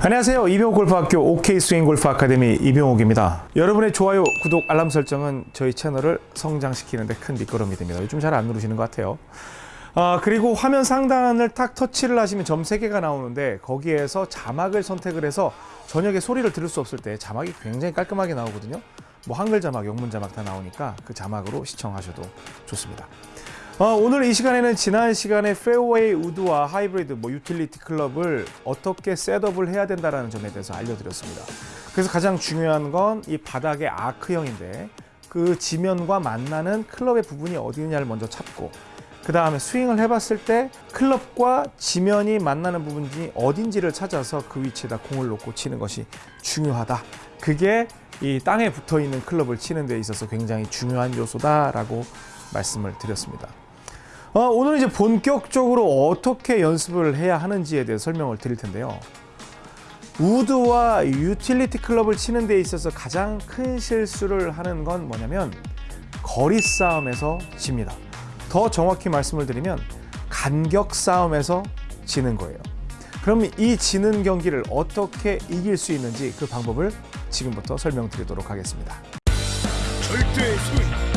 안녕하세요. 이병옥 골프학교 OK 스윙 골프 아카데미 이병옥입니다. 여러분의 좋아요, 구독, 알람 설정은 저희 채널을 성장시키는 데 큰 밑거름이 됩니다. 요즘 잘 안 누르시는 것 같아요. 아, 그리고 화면 상단을 딱 터치를 하시면 점 3개가 나오는데 거기에서 자막을 선택을 해서 저녁에 소리를 들을 수 없을 때 자막이 굉장히 깔끔하게 나오거든요. 뭐 한글 자막, 영문 자막 다 나오니까 그 자막으로 시청하셔도 좋습니다. 어, 오늘 이 시간에는 지난 시간에 페어웨이 우드와 하이브리드 뭐 유틸리티 클럽을 어떻게 setup을 해야 된다는 점에 대해서 알려드렸습니다. 그래서 가장 중요한 건 이 바닥의 아크형인데 그 지면과 만나는 클럽의 부분이 어디 있느냐를 먼저 찾고 그 다음에 스윙을 해봤을 때 클럽과 지면이 만나는 부분이 어딘지를 찾아서 그 위치에다 공을 놓고 치는 것이 중요하다. 그게 이 땅에 붙어 있는 클럽을 치는 데 있어서 굉장히 중요한 요소다라고 말씀을 드렸습니다. 어, 오늘 이제 본격적으로 어떻게 연습을 해야 하는지에 대해 설명을 드릴 텐데요. 우드와 유틸리티 클럽을 치는 데 있어서 가장 큰 실수를 하는 건 뭐냐면 거리 싸움에서 집니다. 더 정확히 말씀을 드리면 간격 싸움에서 지는 거예요. 그럼 이 지는 경기를 어떻게 이길 수 있는지 그 방법을 지금부터 설명드리도록 하겠습니다. 절대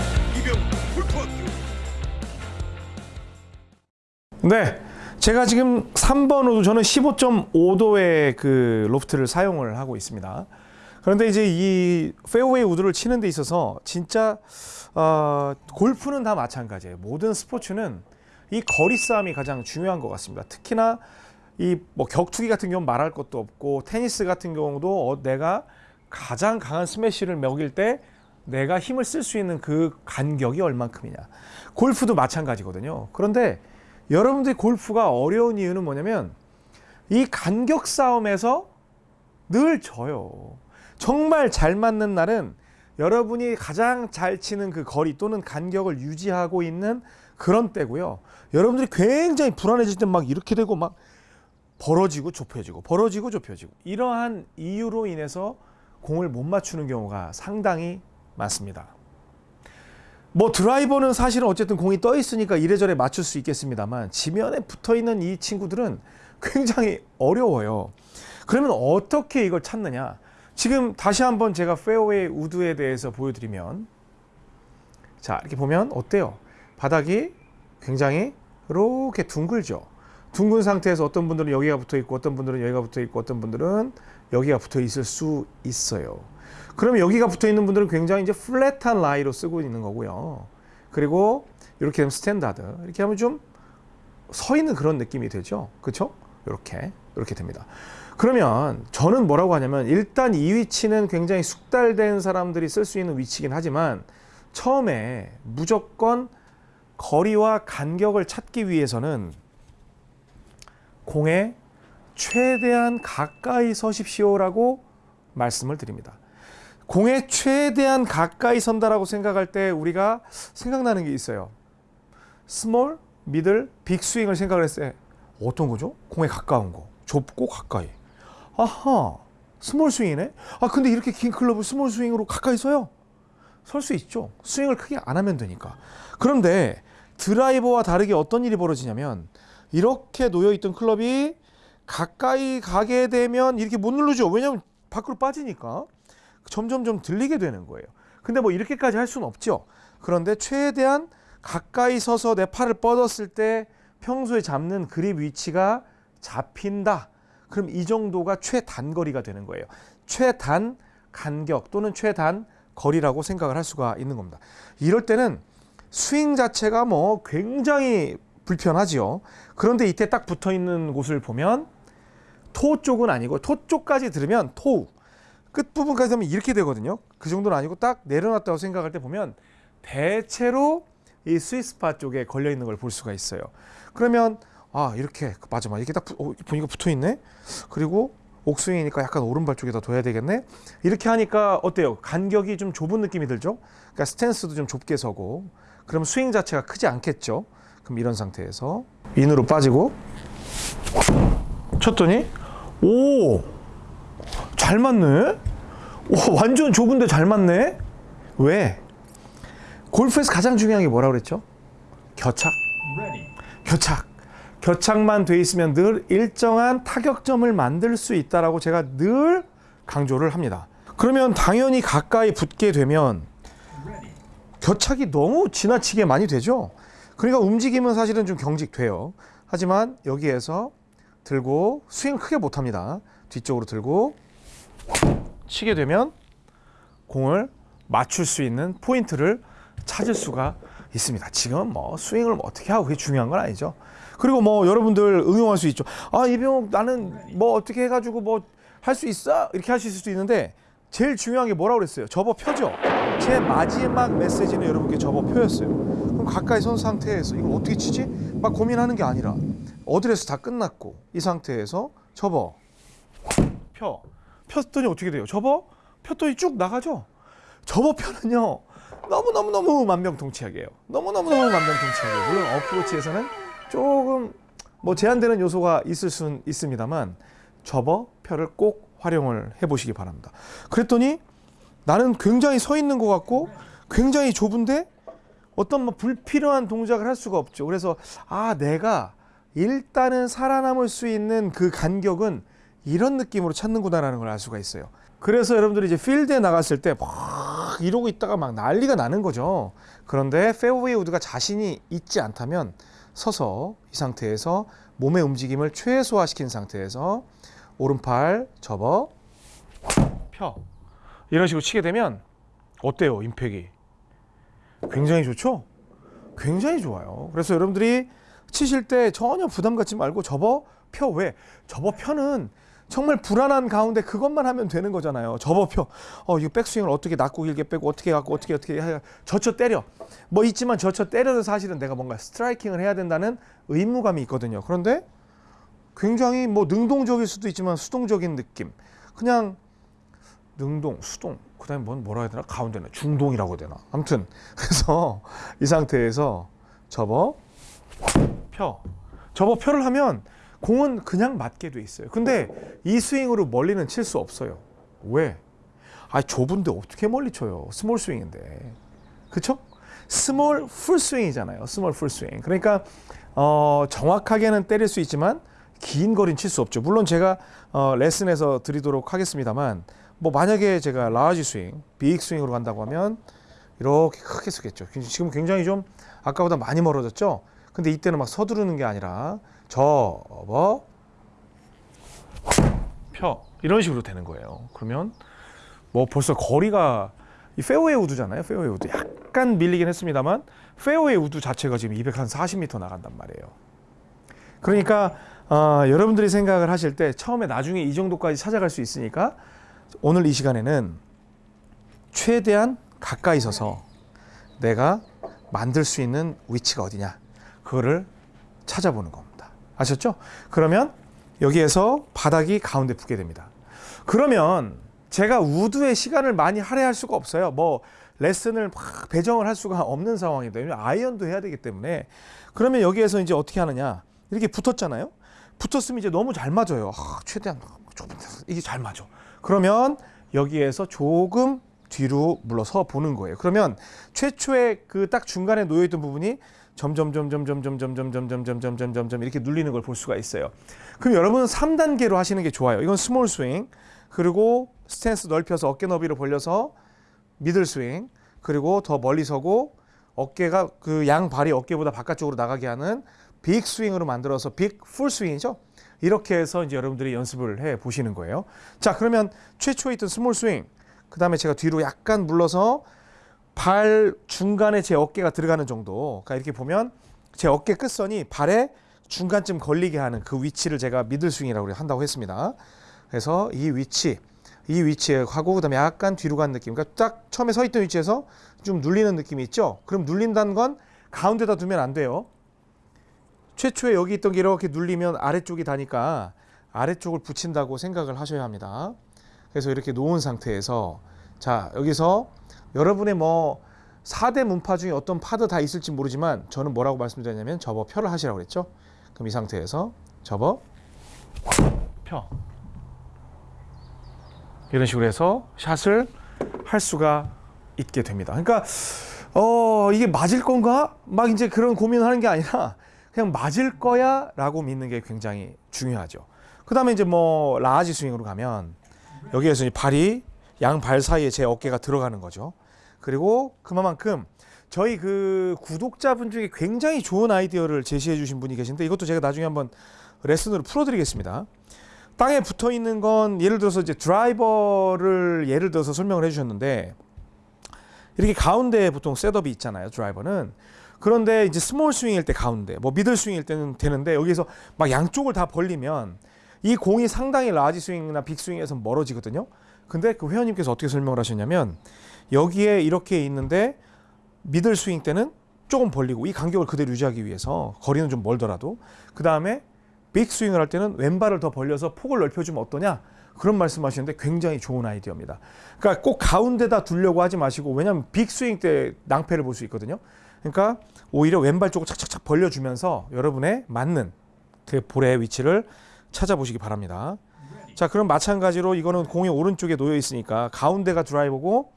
네. 제가 지금 3번 우드 저는 15.5도의 그 로프트를 사용을 하고 있습니다. 그런데 이제 이 페어웨이 우드를 치는 데 있어서 진짜 어, 골프는 다 마찬가지예요. 모든 스포츠는 이 거리 싸움이 가장 중요한 것 같습니다. 특히나 이 뭐 격투기 같은 경우 는 말할 것도 없고 테니스 같은 경우도 어, 내가 가장 강한 스매시를 먹일 때 내가 힘을 쓸 수 있는 그 간격이 얼만큼이냐. 골프도 마찬가지거든요. 그런데 여러분들이 골프가 어려운 이유는 뭐냐면 이 간격 싸움에서 늘 져요. 정말 잘 맞는 날은 여러분이 가장 잘 치는 그 거리 또는 간격을 유지하고 있는 그런 때고요. 여러분들이 굉장히 불안해질 때 막 이렇게 되고 막 벌어지고 좁혀지고 벌어지고 좁혀지고 이러한 이유로 인해서 공을 못 맞추는 경우가 상당히 많습니다. 뭐 드라이버는 사실은 어쨌든 공이 떠 있으니까 이래저래 맞출 수 있겠습니다만 지면에 붙어 있는 이 친구들은 굉장히 어려워요. 그러면 어떻게 이걸 찾느냐? 지금 다시 한번 제가 페어웨이 우드에 대해서 보여드리면 자 이렇게 보면 어때요? 바닥이 굉장히 이렇게 둥글죠. 둥근 상태에서 어떤 분들은 여기가 붙어 있고 어떤 분들은 여기가 붙어 있고 어떤 분들은 여기가 붙어 있을 수 있어요. 그러면 여기가 붙어 있는 분들은 굉장히 이제 flat한 라이로 쓰고 있는 거고요. 그리고 이렇게 되면 스탠다드 이렇게 하면 좀 서 있는 그런 느낌이 되죠. 그렇죠? 이렇게 이렇게 됩니다. 그러면 저는 뭐라고 하냐면 일단 이 위치는 굉장히 숙달된 사람들이 쓸 수 있는 위치긴 하지만 처음에 무조건 거리와 간격을 찾기 위해서는 공에 최대한 가까이 서십시오라고 말씀을 드립니다. 공에 최대한 가까이 선다라고 생각할 때 우리가 생각나는 게 있어요. small, middle, big 스윙을 생각을 했을 때 어떤 거죠? 공에 가까운 거. 좁고 가까이. 아하, small 스윙이네? 아, 근데 이렇게 긴 클럽을 small 스윙으로 가까이 써요? 설 수 있죠. 스윙을 크게 안 하면 되니까. 그런데 드라이버와 다르게 어떤 일이 벌어지냐면 이렇게 놓여있던 클럽이 가까이 가게 되면 이렇게 못 누르죠. 왜냐하면 밖으로 빠지니까. 점점 좀 들리게 되는 거예요. 근데 뭐 이렇게까지 할 수는 없죠. 그런데 최대한 가까이 서서 내 팔을 뻗었을 때 평소에 잡는 그립 위치가 잡힌다. 그럼 이 정도가 최단거리가 되는 거예요. 최단 간격 또는 최단 거리라고 생각을 할 수가 있는 겁니다. 이럴 때는 스윙 자체가 뭐 굉장히 불편하지요. 그런데 이때 딱 붙어 있는 곳을 보면 토 쪽은 아니고 토 쪽까지 들으면 토우 끝부분까지 되면 이렇게 되거든요. 그 정도는 아니고 딱 내려놨다고 생각할 때 보면 대체로 이 스위스파 쪽에 걸려 있는 걸 볼 수가 있어요. 그러면 아 이렇게 맞아 맞아 이렇게 딱 부, 어, 보니까 붙어 있네. 그리고 옥스윙이니까 약간 오른발 쪽에다 둬야 되겠네. 이렇게 하니까 어때요? 간격이 좀 좁은 느낌이 들죠? 그러니까 스탠스도 좀 좁게 서고 그럼 스윙 자체가 크지 않겠죠? 그럼 이런 상태에서 인으로 빠지고 쳤더니 오! 잘 맞네? 오, 완전 좁은데 잘 맞네? 왜? 골프에서 가장 중요한 게 뭐라고 그랬죠? 겨착. 겨착. 겨착만 돼 있으면 늘 일정한 타격점을 만들 수 있다라고 제가 늘 강조를 합니다. 그러면 당연히 가까이 붙게 되면 겨착이 너무 지나치게 많이 되죠. 그러니까 움직임은 사실은 좀 경직돼요. 하지만 여기에서 들고 스윙 크게 못 합니다. 뒤쪽으로 들고 치게 되면 공을 맞출 수 있는 포인트를 찾을 수가 있습니다. 지금 뭐 스윙을 뭐 어떻게 하고 그게 중요한 건 아니죠. 그리고 뭐 여러분들 응용할 수 있죠. 아 이병욱 나는 뭐 어떻게 해가지고 뭐 할 수 있어 이렇게 하실 수도 있는데 제일 중요한 게 뭐라고 그랬어요? 접어 펴죠. 제 마지막 메시지는 여러분께 접어 펴였어요. 그럼 가까이 선 상태에서 이걸 어떻게 치지? 막 고민하는 게 아니라 어드레스 다 끝났고 이 상태에서 접어 펴 폈더니 어떻게 돼요? 접어 폈더니 쭉 나가죠. 접어 펴는요 너무 너무 너무 만병통치약이에요. 너무 너무 너무 만병통치약이에요. 물론 어프로치에서는 조금 뭐 제한되는 요소가 있을 수는 있습니다만 접어 펴를 꼭 활용을 해보시기 바랍니다. 그랬더니 나는 굉장히 서 있는 것 같고 굉장히 좁은데 어떤 뭐 불필요한 동작을 할 수가 없죠. 그래서 아 내가 일단은 살아남을 수 있는 그 간격은 이런 느낌으로 찾는구나라는 걸 알 수가 있어요. 그래서 여러분들이 이제 필드에 나갔을 때 막 이러고 있다가 막 난리가 나는 거죠. 그런데 페어웨이 우드가 자신이 있지 않다면 서서 이 상태에서 몸의 움직임을 최소화시킨 상태에서 오른팔 접어 펴. 이런 식으로 치게 되면 어때요 임팩이? 굉장히 좋죠? 굉장히 좋아요. 그래서 여러분들이 치실 때 전혀 부담 갖지 말고 접어 펴. 왜? 접어 펴는 정말 불안한 가운데 그것만 하면 되는 거잖아요 접어 펴 어 이거 백스윙을 어떻게 낮고 길게 빼고 어떻게 갖고 어떻게 어떻게 해 젖혀 때려 뭐 있지만 젖혀 때려도 사실은 내가 뭔가 스트라이킹을 해야 된다는 의무감이 있거든요 그런데 굉장히 뭐 능동적일 수도 있지만 수동적인 느낌. 그냥 능동, 수동. 그 다음에 뭔 뭐라 해야 되나? 가운데는 중동이라고 해야 되나? 아무튼 그래서 이 상태에서 접어 펴. 접어 펴를 하면 공은 그냥 맞게 돼 있어요. 근데 이 스윙으로 멀리는 칠 수 없어요. 왜? 아, 좁은데 어떻게 멀리 쳐요? small 스윙인데. 그쵸? small 풀 스윙이잖아요. small 풀 스윙. 그러니까 어, 정확하게는 때릴 수 있지만 긴 거리는 칠 수 없죠. 물론 제가 어, 레슨에서 드리도록 하겠습니다만 뭐 만약에 제가 large 스윙, big 스윙으로 간다고 하면 이렇게 크게 쓰겠죠. 지금 굉장히 좀 아까보다 많이 멀어졌죠. 근데 이때는 막 서두르는 게 아니라 접어 펴 이런 식으로 되는 거예요. 그러면 뭐 벌써 거리가 이 페어웨이 우드잖아요. 페어웨이 우드 약간 밀리긴 했습니다만 페어웨이 우드 자체가 지금 240m 나간단 말이에요. 그러니까 어, 여러분들이 생각을 하실 때 처음에 나중에 이 정도까지 찾아갈 수 있으니까 오늘 이 시간에는 최대한 가까이 서서 내가 만들 수 있는 위치가 어디냐 그거를 찾아보는 겁니다. 아셨죠? 그러면 여기에서 바닥이 가운데 붙게 됩니다. 그러면 제가 우드에 시간을 많이 할애할 수가 없어요. 뭐 레슨을 막 배정을 할 수가 없는 상황이다. 왜냐면 아이언도 해야 되기 때문에 그러면 여기에서 이제 어떻게 하느냐 이렇게 붙었잖아요. 붙었으면 이제 너무 잘 맞아요. 아, 최대한 조금 이게 잘 맞아. 그러면 여기에서 조금 뒤로 물러서 보는 거예요. 그러면 최초에 그 딱 중간에 놓여 있던 부분이 점점 점점 점점 점점 점점 점점 점점 점 이렇게 눌리는 걸 볼 수가 있어요. 그럼 여러분은 3단계로 하시는 게 좋아요. 이건 small 스윙. 그리고 스탠스 넓혀서 어깨 너비로 벌려서 middle 스윙. 그리고 더 멀리 서고 어깨가 그 양 발이 어깨보다 바깥쪽으로 나가게 하는 big 스윙으로 만들어서 big 풀 스윙이죠. 이렇게 해서 이제 여러분들이 연습을 해 보시는 거예요. 자, 그러면 최초에 있던 small 스윙. 그다음에 제가 뒤로 약간 물러서 발 중간에 제 어깨가 들어가는 정도. 그러니까 이렇게 보면 제 어깨 끝선이 발에 중간쯤 걸리게 하는 그 위치를 제가 middle 스윙이라고 한다고 했습니다. 그래서 이 위치, 이 위치에 하고 그다음에 약간 뒤로 간 느낌. 그러니까 딱 처음에 서 있던 위치에서 좀 눌리는 느낌이 있죠. 그럼 눌린다는 건 가운데다 두면 안 돼요. 최초에 여기 있던 게 이렇게 눌리면 아래쪽이 다니까 아래쪽을 붙인다고 생각을 하셔야 합니다. 그래서 이렇게 놓은 상태에서 자 여기서 여러분의 뭐 4대 문파 중에 어떤 파도 다 있을지 모르지만 저는 뭐라고 말씀드렸냐면 접어 펴를 하시라고 그랬죠. 그럼 이 상태에서 접어 펴 이런 식으로 해서 샷을 할 수가 있게 됩니다. 그러니까 어 이게 맞을 건가? 막 이제 그런 고민을 하는 게 아니라 그냥 맞을 거야 라고 믿는 게 굉장히 중요하죠. 그 다음에 이제 뭐 large 스윙으로 가면 여기에서 발이 양발 사이에 제 어깨가 들어가는 거죠. 그리고 그만큼 저희 그 구독자분 중에 굉장히 좋은 아이디어를 제시해 주신 분이 계신데 이것도 제가 나중에 한번 레슨으로 풀어드리겠습니다. 땅에 붙어 있는 건 예를 들어서 이제 드라이버를 예를 들어서 설명을 해주셨는데 이렇게 가운데에 보통 setup이 있잖아요. 드라이버는 그런데 이제 small 스윙일 때 가운데, 뭐 middle 스윙일 때는 되는데 여기서 막 양쪽을 다 벌리면 이 공이 상당히 large 스윙이나 big 스윙에서 멀어지거든요. 근데 그 회원님께서 어떻게 설명을 하셨냐면 여기에 이렇게 있는데 middle 스윙 때는 조금 벌리고 이 간격을 그대로 유지하기 위해서 거리는 좀 멀더라도 그 다음에 빅 스윙을 할 때는 왼발을 더 벌려서 폭을 넓혀주면 어떠냐 그런 말씀하시는데 굉장히 좋은 아이디어입니다. 그러니까 꼭 가운데다 두려고 하지 마시고 왜냐하면 빅 스윙 때 낭패를 볼 수 있거든요. 그러니까 오히려 왼발 쪽을 착착착 벌려주면서 여러분의 맞는 그 볼의 위치를 찾아보시기 바랍니다. 자 그럼 마찬가지로 이거는 공이 오른쪽에 놓여 있으니까 가운데가 드라이버고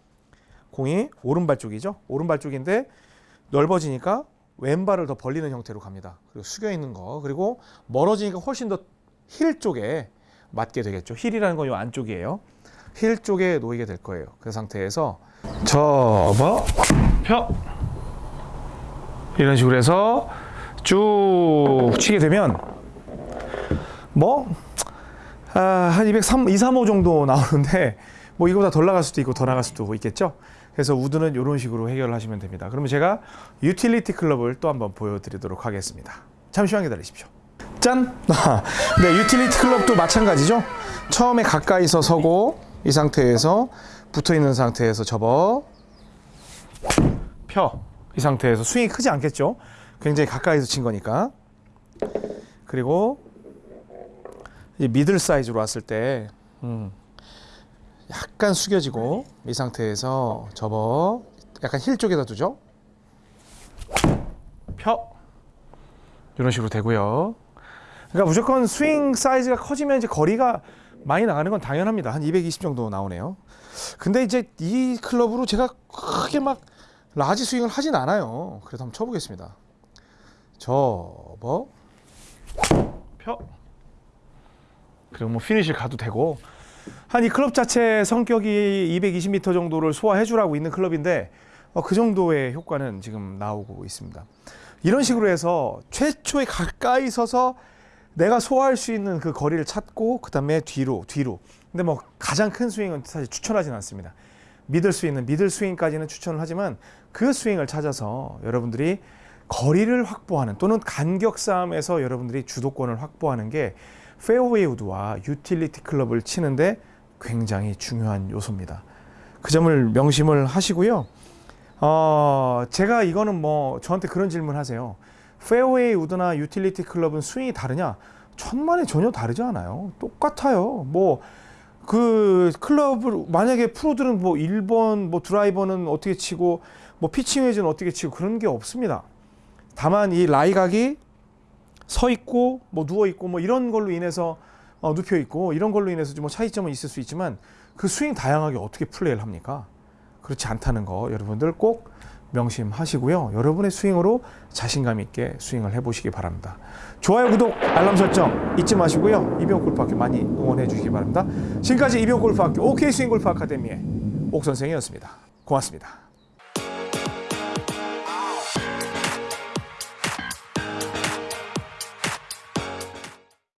공이 오른발 쪽이죠. 오른발 쪽인데 넓어지니까 왼발을 더 벌리는 형태로 갑니다. 그리고 숙여 있는 거 그리고 멀어지니까 훨씬 더 힐 쪽에 맞게 되겠죠. 힐이라는 건 이 안쪽이에요. 힐 쪽에 놓이게 될 거예요. 그 상태에서 접어 펴 이런 식으로 해서 쭉 치게 되면 뭐 아, 한 203, 235 정도 나오는데 뭐 이거보다 덜 나갈 수도 있고 더 나갈 수도 있겠죠. 그래서 우드는 이런 식으로 해결을 하시면 됩니다. 그러면 제가 유틸리티 클럽을 또 한번 보여드리도록 하겠습니다. 잠시만 기다리십시오. 짠! 네, 유틸리티 클럽도 마찬가지죠. 처음에 가까이서 서고 이 상태에서 붙어 있는 상태에서 접어 펴. 이 상태에서 스윙이 크지 않겠죠. 굉장히 가까이서 친 거니까. 그리고 이 middle 사이즈로 왔을 때 음, 약간 숙여지고 이 상태에서 접어 약간 힐 쪽에다 두죠. 펴 이런 식으로 되고요. 그러니까 무조건 스윙 사이즈가 커지면 이제 거리가 많이 나가는 건 당연합니다. 한 220 정도 나오네요. 근데 이제 이 클럽으로 제가 크게 막 large 스윙을 하진 않아요. 그래서 한번 쳐보겠습니다. 접어 펴 그리고 뭐 피니시를 가도 되고 한 이 클럽 자체 성격이 220m 정도를 소화해 주라고 있는 클럽인데 어, 그 정도의 효과는 지금 나오고 있습니다. 이런 식으로 해서 최초에 가까이 서서 내가 소화할 수 있는 그 거리를 찾고 그 다음에 뒤로 뒤로. 근데 뭐 가장 큰 스윙은 사실 추천하진 않습니다. middle 스윙은 middle 스윙까지는 추천을 하지만 그 스윙을 찾아서 여러분들이 거리를 확보하는 또는 간격 싸움에서 여러분들이 주도권을 확보하는 게 페어웨이 우드와 유틸리티 클럽을 치는데 굉장히 중요한 요소입니다. 그 점을 명심을 하시고요. 어, 제가 이거는 뭐 저한테 그런 질문 하세요. 페어웨이 우드나 유틸리티 클럽은 스윙이 다르냐? 천만에 전혀 다르지 않아요. 똑같아요. 뭐 그 클럽을 만약에 프로들은 뭐 1번 뭐 드라이버는 어떻게 치고 뭐 피칭 웨지는 어떻게 치고 그런 게 없습니다. 다만 이 라이각이 서 있고 뭐 누워 있고 뭐 이런 걸로 인해서 어, 눕혀 있고 이런 걸로 인해서 뭐 차이점은 있을 수 있지만 그 스윙 다양하게 어떻게 플레이를 합니까? 그렇지 않다는 거 여러분들 꼭 명심하시고요. 여러분의 스윙으로 자신감 있게 스윙을 해보시기 바랍니다. 좋아요, 구독, 알람 설정 잊지 마시고요. 이병 골프학교 많이 응원해 주시기 바랍니다. 지금까지 이병 골프학교 OK 스윙 골프 아카데미의 옥 선생이었습니다. 고맙습니다.